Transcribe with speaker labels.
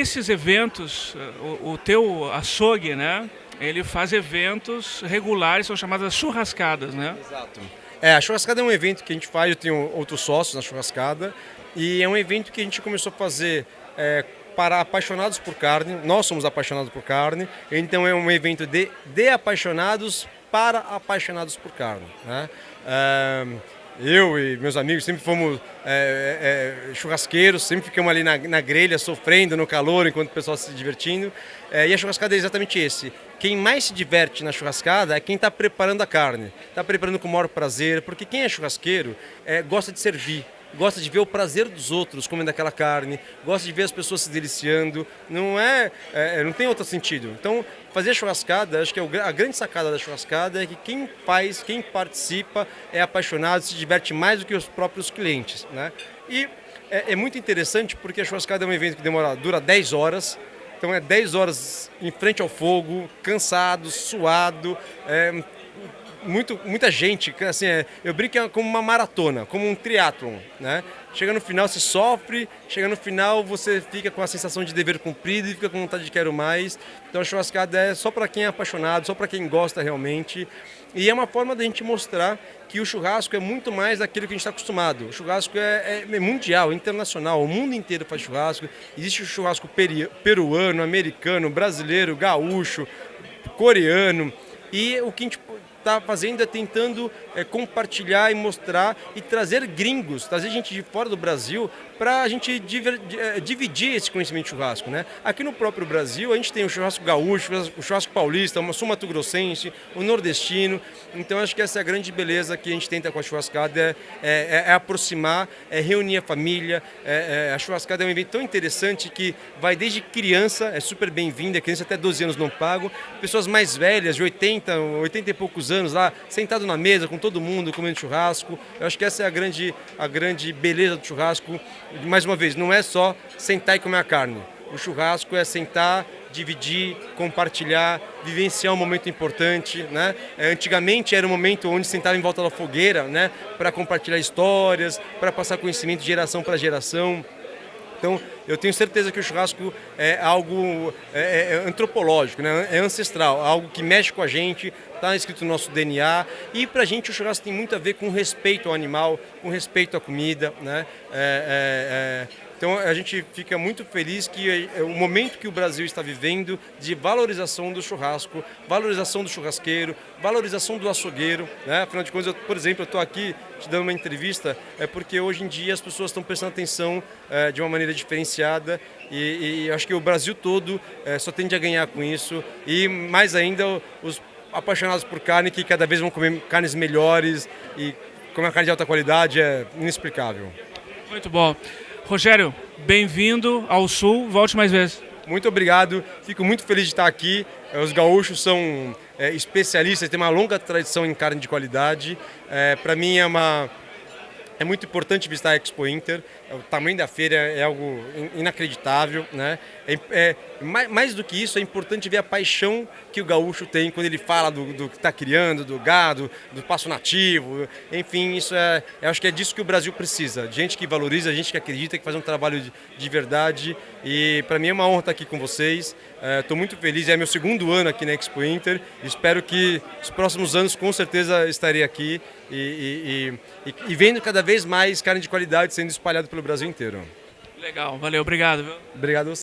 Speaker 1: Esses eventos, o, o teu açougue, né? Ele faz eventos regulares, são chamadas churrascadas, né?
Speaker 2: Exato. É, a churrascada é um evento que a gente faz, eu tenho outros sócios na churrascada, e é um evento que a gente começou a fazer é, para apaixonados por carne, nós somos apaixonados por carne, então é um evento de, de apaixonados para apaixonados por carne. Né? Eu e meus amigos sempre fomos é, é, churrasqueiros, sempre ficamos ali na, na, grelha sofrendo no calor enquanto o pessoal se divertindo. É, e a churrascada é exatamente esse. Quem mais se diverte na churrascada é quem está preparando a carne, está preparando com o maior prazer, porque quem é churrasqueiro é, gosta de servir gosta de ver o prazer dos outros comendo aquela carne, gosta de ver as pessoas se deliciando, não é, é não tem outro sentido. Então, fazer churrascada, acho que é a grande sacada da churrascada é que quem faz, quem participa é apaixonado, se diverte mais do que os próprios clientes, né? E é, é muito interessante porque a churrascada é um evento que demora, dura 10 horas, então é 10 horas em frente ao fogo, cansado, suado, é, muito, muita gente, assim, é, eu brinco é como uma maratona, como um triatlon, né? Chega no final você sofre, chega no final você fica com a sensação de dever cumprido e fica com vontade de quero mais. Então a churrascada é só para quem é apaixonado, só para quem gosta realmente. E é uma forma da gente mostrar que o churrasco é muito mais daquilo que a gente está acostumado. O churrasco é, é, mundial, internacional, o mundo inteiro faz churrasco. Existe o churrasco peruano, americano, brasileiro, gaúcho, coreano. E o que a gente está fazendo é tentando é, compartilhar e mostrar e trazer gringos, trazer gente de fora do Brasil para a gente diver, é, dividir esse conhecimento de churrasco. Né? Aqui no próprio Brasil a gente tem o churrasco gaúcho, o churrasco paulista, o sul grossense, o nordestino. Então acho que essa é a grande beleza que a gente tenta com a churrascada, é, é, é aproximar, é reunir a família. É, a churrascada é um evento tão interessante que vai desde criança, é super bem-vinda, criança até 12 anos não pago, pessoas mais velhas, de 80, 80 e poucos anos lá, sentado na mesa com todo mundo, comendo churrasco. Eu acho que essa é a grande, a grande beleza do churrasco. Mais uma vez, não é só sentar e comer a carne. O churrasco é sentar, dividir, compartilhar, vivenciar um momento importante, né? É, antigamente era um momento onde sentava em volta da fogueira, né? Para compartilhar histórias, para passar conhecimento de geração para geração. Então, eu tenho certeza que o churrasco é algo é, é, é antropológico, né? é ancestral, algo que mexe com a gente, está escrito no nosso DNA. E para a gente o churrasco tem muito a ver com respeito ao animal, com respeito à comida. Né? É, é, é então a gente fica muito feliz que é, é o momento que o Brasil está vivendo de valorização do churrasco, valorização do churrasqueiro, valorização do açougueiro. Né? Afinal de contas, eu, por exemplo, eu estou aqui te dando uma entrevista é porque hoje em dia as pessoas estão prestando atenção é, de uma maneira diferenciada e, e acho que o Brasil todo é, só tende a ganhar com isso e mais ainda os apaixonados por carne que cada vez vão comer carnes melhores e comer carne de alta qualidade é inexplicável.
Speaker 1: Muito bom. Rogério, bem-vindo ao Sul, volte mais vezes.
Speaker 2: Muito obrigado, fico muito feliz de estar aqui. É, os gaúchos são é, especialistas, têm uma longa tradição em carne de qualidade. É, Para mim é uma é muito importante visitar a Expo Inter, o tamanho da feira é algo inacreditável. Né? É, é, mais do que isso, é importante ver a paixão que o gaúcho tem quando ele fala do, do que está criando, do gado, do passo nativo. Enfim, isso é, eu acho que é disso que o Brasil precisa. De gente que valoriza, gente que acredita, que faz um trabalho de, de verdade. E para mim é uma honra estar aqui com vocês. Estou é, muito feliz, é meu segundo ano aqui na Expo Inter. Espero que os próximos anos com certeza estarei aqui e, e, e, e vendo cada vez mais carne de qualidade sendo espalhado pelo Brasil inteiro.
Speaker 1: Legal, valeu, obrigado. Viu?
Speaker 2: Obrigado